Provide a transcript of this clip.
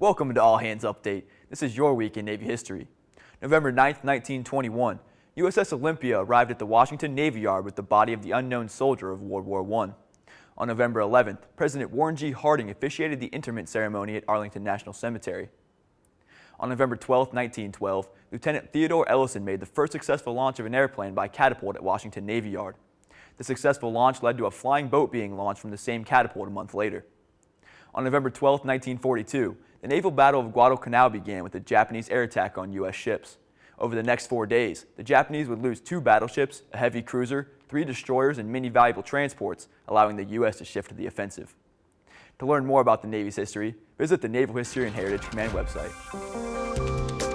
Welcome to All Hands Update. This is your week in Navy history. November 9, 1921, USS Olympia arrived at the Washington Navy Yard with the body of the unknown soldier of World War I. On November 11th, President Warren G. Harding officiated the interment ceremony at Arlington National Cemetery. On November 12, 1912, Lieutenant Theodore Ellyson made the first successful launch of an airplane by catapult at Washington Navy Yard. The successful launch led to a flying boat being launched from the same catapult a month later. On November 12, 1942, the naval battle of Guadalcanal began with a Japanese air attack on U.S. ships. Over the next four days, the Japanese would lose two battleships, a heavy cruiser, three destroyers, and many valuable transports, allowing the U.S. to shift to the offensive. To learn more about the Navy's history, visit the Naval History and Heritage Command website.